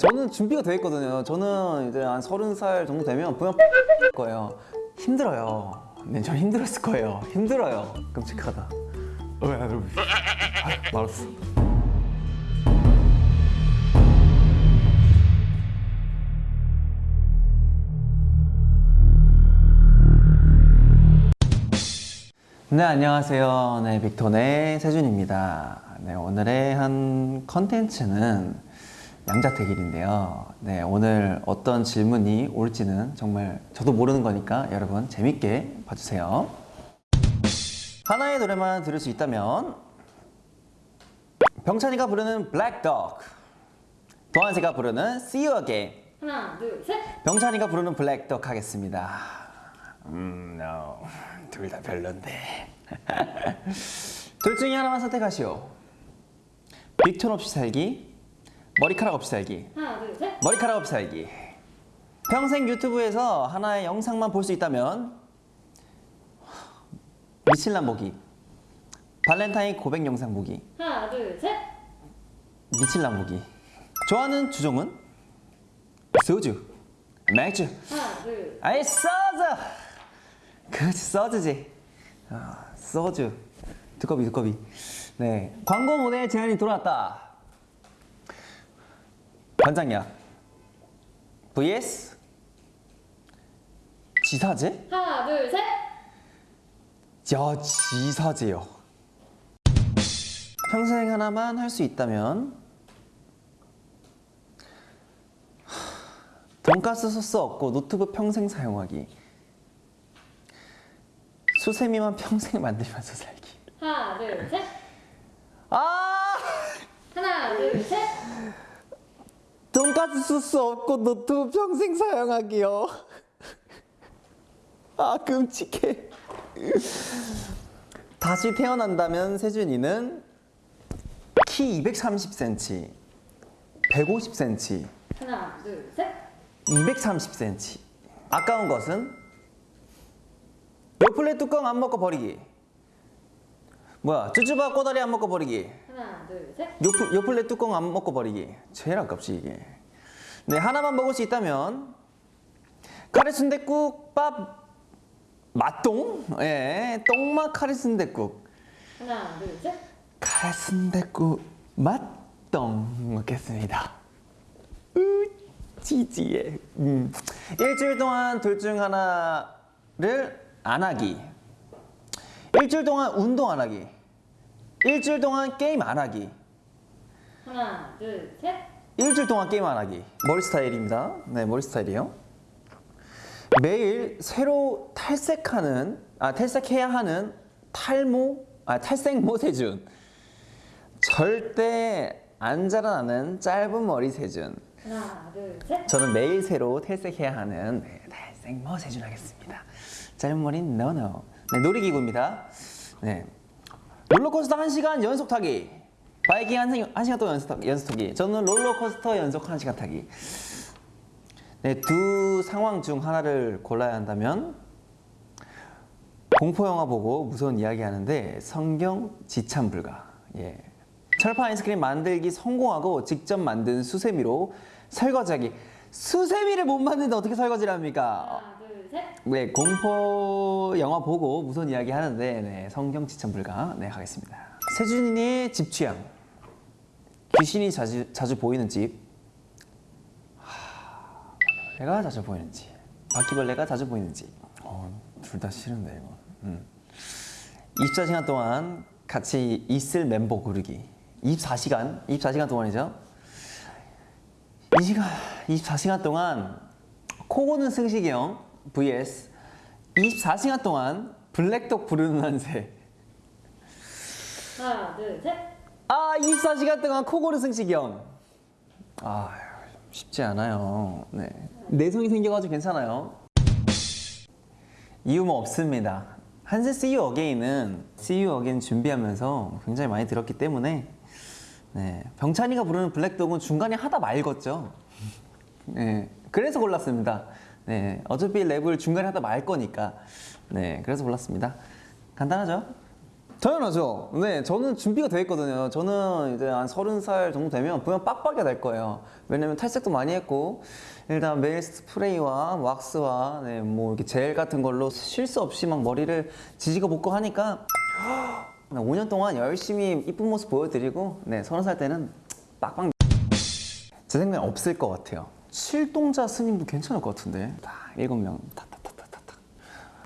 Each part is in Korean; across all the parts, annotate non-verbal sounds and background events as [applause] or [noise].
저는 준비가 돼 있거든요. 저는 이제 한 서른 살 정도 되면 분명 거예요. 힘들어요. 네, 저 힘들었을 거예요. 힘들어요. 끔찍하다. 어. 아, 말았어. 네, 안녕하세요. 네, 빅톤의 세준입니다. 네, 오늘의 한 컨텐츠는 양자택일인데요. 네, 오늘 어떤 질문이 올지는 정말 저도 모르는 거니까 여러분 재밌게 봐주세요. 하나의 노래만 들을 수 있다면 병찬이가 부르는 Black Dog, 도한세가 부르는 See You Again, 하나, 둘, 셋. 병찬이가 부르는 Black Dog 하겠습니다. 음, no. 둘 다 별론데. [laughs] 둘 중에 하나만 선택하시오. 빅톤 없이 살기, 머리카락 없이 살기. 하나, 둘, 셋. 머리카락 없이 살기. 평생 유튜브에서 하나의 영상만 볼 수 있다면 미칠남 보기. 발렌타인 고백 영상 보기. 하나, 둘, 셋. 미칠남 보기. 좋아하는 주종은 소주, 맥주. 하나, 둘. 아이 소주. 그렇지 소주지. 아, 소주. 두꺼비 두꺼비. 네 광고 모델 제안이 들어왔다. 관장약. vs 지사제? 하나, 둘, 셋. 야 지사제요. 평생 하나만 할 수 있다면 하, 돈가스 소스 없고 노트북 평생 사용하기. 수세미만 평생 만들면서 살기. 하나, 둘, 셋. 아! 하나, 둘, 셋. 돈가스 소스 없고 노트북 평생 사용하기요. [laughs] 아 끔찍해. 다시 태어난다면 세준이는 키 230cm, 150cm, 하나, 둘, 셋. 230cm. 아까운 것은 요플레 뚜껑 안 먹고 버리기. 뭐야 쭈쭈바 꼬다리 안 먹고 버리기. 하나, 둘, 셋. 요플, 요플레 뚜껑 안 먹고 버리기 제일 아깝지 이게 네 하나만 먹을 수 있다면 카레 순댓국 밥 맛동? 예 똥맛 카레 순댓국. 하나, 둘, 셋. 카레 순댓국 맛동 먹겠습니다. 으 지지해 음. 일주일 동안 둘 중 하나를 안 하기. 일주일 동안 운동 안 하기. 일주일 동안 게임 안 하기. 하나, 둘, 셋. 일주일 동안 게임 안 하기. 머리 스타일입니다. 네 머리 스타일이요. 매일 새로 탈색하는 아 탈색해야 하는 탈모 아 탈색모 [laughs] 세준. 절대 안 자라나는 짧은 머리 세준. 하나, 둘, 셋. 저는 매일 새로 탈색해야 하는 네, 탈색모 세준 하겠습니다. 짧은 머리는 no no 네 놀이기구입니다. 네. 롤러코스터 1시간 연속 타기 바이킹 1, 한 시간 동안 연속, 타- 연속 타기 저는 롤러코스터 연속 1시간 타기 네, 두 상황 중 하나를 골라야 한다면 공포 영화 보고 무서운 이야기 하는데 성경 지참 불가 예. 철판 아이스크림 만들기 성공하고 직접 만든 수세미로 설거지하기 수세미를 못 만드는데 어떻게 설거지를 합니까? 하나, 둘, 셋. 네, 공포 영화 보고 무서운 이야기 하는데 네, 성경 지참 불가 네 하겠습니다. 세준이의 집 취향. 귀신이 자주 자주 보이는 집. 내가 자주 보이는 집. 바퀴벌레가 자주 보이는 집. 어, 둘 다 싫은데 이거. 음. 24시간 동안 같이 있을 멤버 고르기. 24시간, 24시간 동안이죠. 이 시간 24시간 동안 코 고는 승식이 형 vs 24시간 동안 블랙독 부르는 한세 하나, 둘, 셋. 아 24시간 동안 코 고는 승식이 형아 쉽지 않아요. 네. 내성이 생겨가지고 괜찮아요. 이유 뭐 없습니다. 한세 See You Again은 See You Again 준비하면서 굉장히 많이 들었기 때문에 네, 병찬이가 부르는 블랙독은 중간에 하다 말겠죠. 네, 그래서 골랐습니다. 네, 어차피 랩을 중간에 하다 말 거니까. 네, 그래서 골랐습니다. 간단하죠? 당연하죠. 네, 저는 준비가 돼 있거든요. 저는 이제 한 서른 살 정도 되면 보면 빡빡이 될 거예요. 왜냐면 탈색도 많이 했고 일단 매일 스프레이와 왁스와 네, 뭐 이렇게 젤 같은 걸로 실수 없이 막 머리를 지지고 볶고 하니까 5년 동안 열심히 이쁜 모습 보여드리고 네, 서른 살 때는 빡빡 제 생각에 없을 것 같아요. 칠동자 스님도 괜찮을 것 같은데. 다 일곱 명 타타타타타.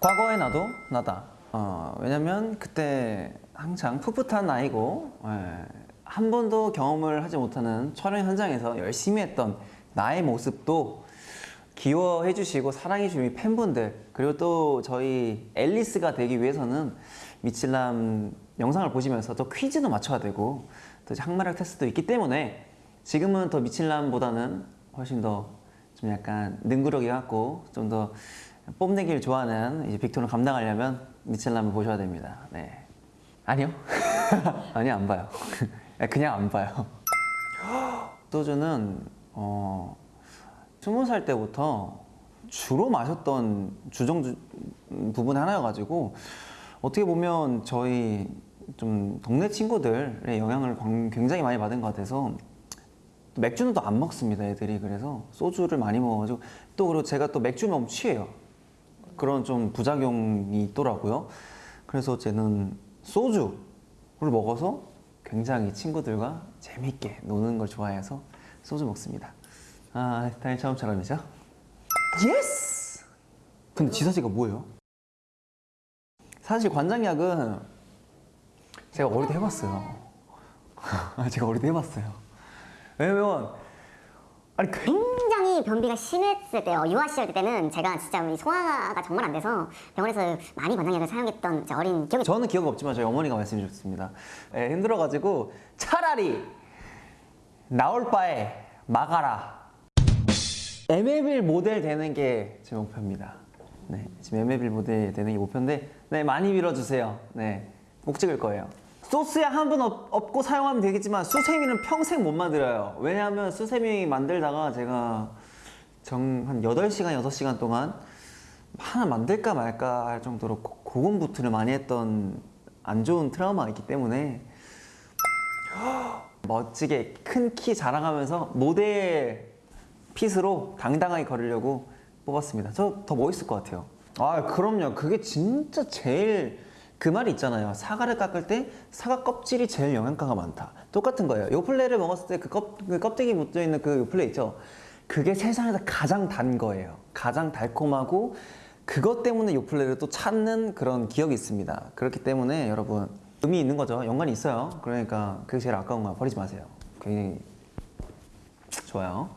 과거의 나도 나다. 어, 왜냐면 그때 한창 풋풋한 나이고 예, 한 번도 경험을 하지 못하는 촬영 현장에서 열심히 했던 나의 모습도 귀여워해 주시고 사랑해 주신 팬분들 그리고 또 저희 앨리스가 되기 위해서는 미칠남 영상을 보시면서 또 퀴즈도 맞춰야 되고 또 항마력 테스트도 있기 때문에 지금은 더 미칠남보다는 훨씬 더 좀 약간 능구력이 갖고 좀 더 뽐내기를 좋아하는 이제 빅톤을 감당하려면 미칠남을 보셔야 됩니다. 네. 아니요. [laughs] 아니요, 안 봐요. [laughs] 그냥 안 봐요. [gasps] 소주는 어, 스무 살 때부터 주로 마셨던 주정 주, 부분 하나여가지고 어떻게 보면 저희 좀 동네 친구들의 영향을 광- 굉장히 많이 받은 것 같아서 또 맥주는 또 안 먹습니다 애들이 그래서 소주를 많이 먹어가지고 또 그리고 제가 또 맥주 먹으면 취해요 그런 좀 부작용이 있더라고요. 그래서 저는 소주를 먹어서 굉장히 친구들과 재밌게 노는 걸 좋아해서 소주 먹습니다. 아 다행히 처음처럼이죠? yes 근데 지사제가 뭐예요? 사실 관장약은 제가 어릴 때 해봤어요. [laughs] 제가 어릴 때 해봤어요. 왜냐면 아니 그 굉장히 변비가 심했을 때요. 유아 시절 때는 제가 진짜 소화가 정말 안 돼서 병원에서 많이 관장약을 사용했던 어린 기억이 저는 기억 없지만 저희 어머니가 말씀해 주셨습니다. 예, 힘들어가지고 차라리 나올 바에 막아라. MLB 모델 되는 게 제 목표입니다. 네, 지금 MLB 모델 되는 게 목표인데, 네 많이 밀어주세요. 네, 꼭 찍을 거예요. 소스에 한번 없고 사용하면 되겠지만 수세미는 평생 못 만들어요. 왜냐하면 수세미 만들다가 제가 정한 8시간, 6시간 동안 하나 만들까 말까 할 정도로 고- 고군분투를 많이 했던 안 좋은 트라우마가 있기 때문에 [gasps] 멋지게 큰 키 자랑하면서 모델 핏으로 당당하게 걸으려고 뽑았습니다. 저 더 멋있을 것 같아요. 아, 그럼요. 그게 진짜 제일 그 말이 있잖아요. 사과를 깎을 때 사과 껍질이 제일 영양가가 많다. 똑같은 거예요. 요플레를 먹었을 때그그 껍데기 묻어 있는 그 요플레 있죠. 그게 세상에서 가장 단 거예요. 가장 달콤하고 그것 때문에 요플레를 또 찾는 그런 기억이 있습니다. 그렇기 때문에 여러분 의미 있는 거죠. 연관이 있어요. 그러니까 그게 제일 아까운 거 버리지 마세요. 굉장히 좋아요.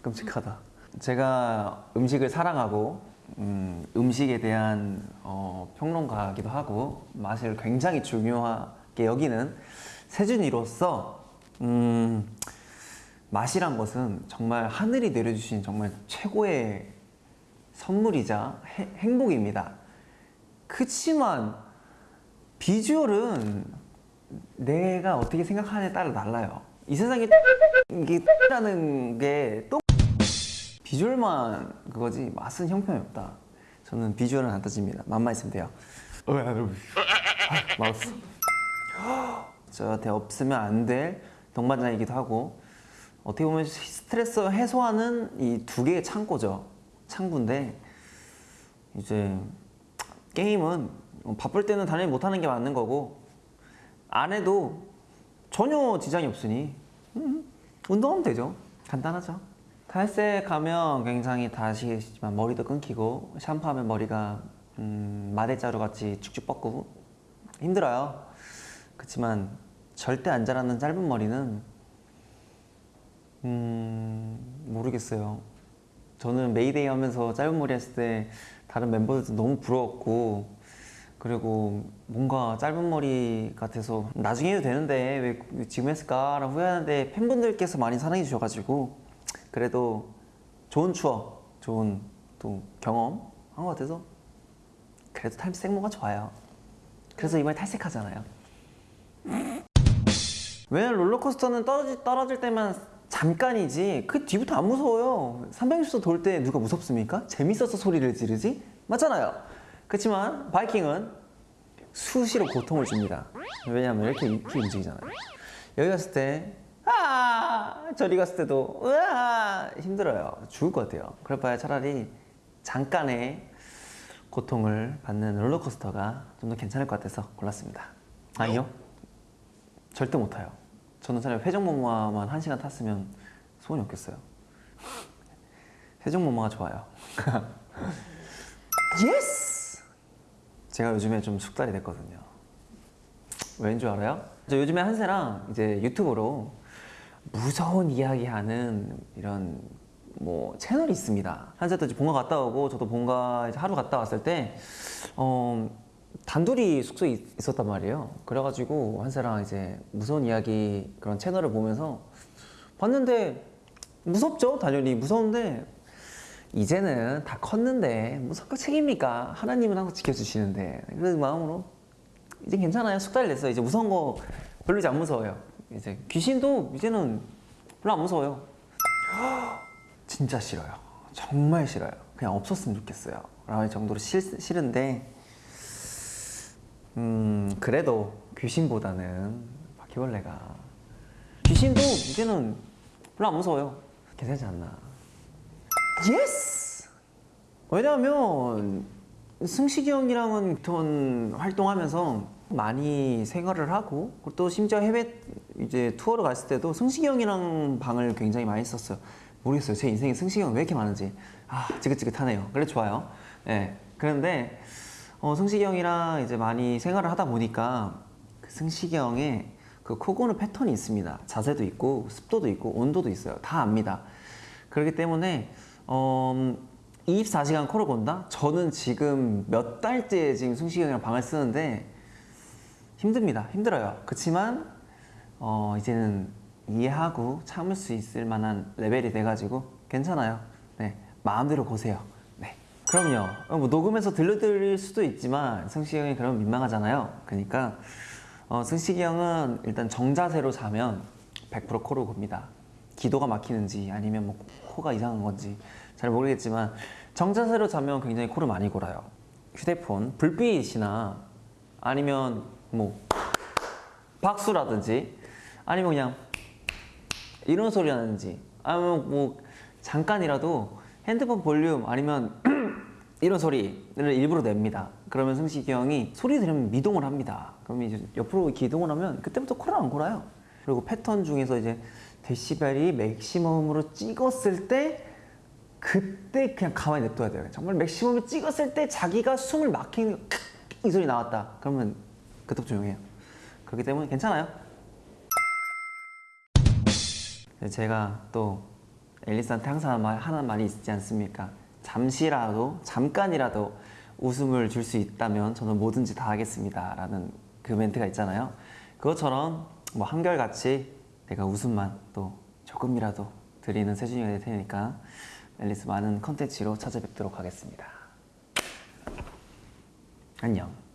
끔찍하다. 제가 음식을 사랑하고 음, 음식에 대한 어, 평론가이기도 하고 맛을 굉장히 중요하게 여기는 세준이로서 음, 맛이란 것은 정말 하늘이 내려주신 정말 최고의 선물이자 해- 행복입니다. 그치만 비주얼은 내가 어떻게 생각하느냐에 따라 달라요. 이 세상에 이게 라는 게 또 비주얼만 그거지 맛은 형편이 없다. 저는 비주얼은 안 따집니다. 맛만 있으면 돼요. 어, 아, 맛없어. [gasps] 저한테 없으면 안 될 동반자이기도 하고 어떻게 보면 스트레스 해소하는 이 두 개의 창고죠. 창구인데 이제 게임은 바쁠 때는 당연히 못하는 게 맞는 거고 안 해도 전혀 지장이 없으니 음, 운동하면 되죠. 간단하죠. 탈색하면 굉장히 다시겠지만 머리도 끊기고 샴푸하면 머리가 음, 마대자루 같이 쭉쭉 뻗고 힘들어요. 그렇지만 절대 안 자라는 짧은 머리는 음, 모르겠어요. 저는 메이데이 하면서 짧은 머리 했을 때 다른 멤버들도 너무 부러웠고 그리고 뭔가 짧은 머리 같아서 나중에 해도 되는데 왜 지금 했을까 라고 후회하는데 팬분들께서 많이 사랑해 주셔가지고 그래도 좋은 추억, 좋은 또 경험 한 것 같아서 그래도 탈색 모가 좋아요. 그래서 이번에 탈색하잖아요. [laughs] 왜냐면 롤러코스터는 떨어질, 떨어질 때만 잠깐이지 그 뒤부터 안 무서워요 360도 돌 때 누가 무섭습니까? 재밌어서 소리를 지르지? 맞잖아요 그렇지만 바이킹은 수시로 고통을 줍니다. 왜냐하면 이렇게 이렇게 움직이잖아요. 여기 갔을 때 아, 저리 갔을 때도 으아 힘들어요. 죽을 것 같아요. 그럴 바에 차라리 잠깐의 고통을 받는 롤러코스터가 좀 더 괜찮을 것 같아서 골랐습니다. 아니요, 절대 못 타요. 저는 차라리 회전목마만 한 시간 탔으면 소원이 없겠어요. 회전목마가 좋아요. [laughs] Yes! 제가 요즘에 좀 숙달이 됐거든요. 왠줄 알아요? 저 요즘에 한세랑 이제 유튜브로 무서운 이야기하는 이런 뭐 채널이 있습니다. 한세도 이제 본가 갔다 오고 저도 본가 이제 하루 갔다 왔을 때 어, 단둘이 숙소에 있- 있었단 말이에요. 그래가지고 한세랑 이제 무서운 이야기 그런 채널을 보면서 봤는데 무섭죠, 당연히 무서운데 이제는 다 컸는데 그 책입니까? 하나님은 항상 지켜주시는데 그런 마음으로 이제 괜찮아요. 숙달이 됐어요. 이제 무서운 거 별로 이제 안 무서워요. 이제 귀신도 이제는 별로 안 무서워요. [gasps] 진짜 싫어요. 정말 싫어요. 그냥 없었으면 좋겠어요. 라는 정도로 싫, 싫은데 음 그래도 귀신보다는 바퀴벌레가 귀신도 이제는 별로 안 무서워요. 괜찮지 않나? Yes! 왜냐하면 승식이 형이랑은 돈 활동하면서 많이 생활을 하고 또 심지어 해외 이제 투어를 갔을 때도 승식이 형이랑 방을 굉장히 많이 썼어요. 모르겠어요. 제 인생에 승식이 형 왜 이렇게 많은지. 아, 지긋지긋하네요. 그래 좋아요. 예. 그런데 어, 승식이 형이랑 이제 많이 생활을 하다 보니까 그 승식이 형의 그 코고는 패턴이 있습니다. 자세도 있고 습도도 있고 온도도 있어요. 다 압니다. 그렇기 때문에 어, 24시간 코를 건다? 저는 지금 몇 달째 지금 승식이 형이랑 방을 쓰는데 힘듭니다. 힘들어요. 그렇지만 어, 이제는 이해하고 참을 수 있을 만한 레벨이 돼가지고 괜찮아요. 네, 마음대로 보세요. 네. 그럼요. 어, 뭐 녹음해서 들려드릴 수도 있지만 승식이 형이 그러면 민망하잖아요. 그러니까 어, 승식이 형은 일단 정자세로 자면 100% 코로 곱니다. 기도가 막히는지 아니면 뭐 코가 이상한 건지 잘 모르겠지만 정자세로 자면 굉장히 코를 많이 골아요. 휴대폰 불빛이나 아니면 뭐 박수라든지 아니면 그냥 이런 소리 나는지 아니면 뭐 잠깐이라도 핸드폰 볼륨 아니면 이런 소리를 일부러 냅니다. 그러면 승식이 형이 소리 들으면 미동을 합니다. 그러면 이제 옆으로 기동을 하면 그때부터 코를 안 골아요. 그리고 패턴 중에서 이제 데시벨이 맥시멈으로 찍었을 때 그때 그냥 가만히 냅둬야 돼요. 정말 맥시멈을 찍었을 때 자기가 숨을 막히는 이 소리 나왔다. 그러면 그때부터 조용해요. 그렇기 때문에 괜찮아요. 네, 제가 또 앨리스한테 항상 말, 하는 말이 있지 않습니까? 잠시라도, 잠깐이라도 웃음을 줄 수 있다면 저는 뭐든지 다 하겠습니다. 라는 그 멘트가 있잖아요. 그것처럼 뭐 한결같이 내가 웃음만 또 조금이라도 드리는 세준이가 될 테니까 앨리스 많은 컨텐츠로 찾아뵙도록 하겠습니다. 안녕.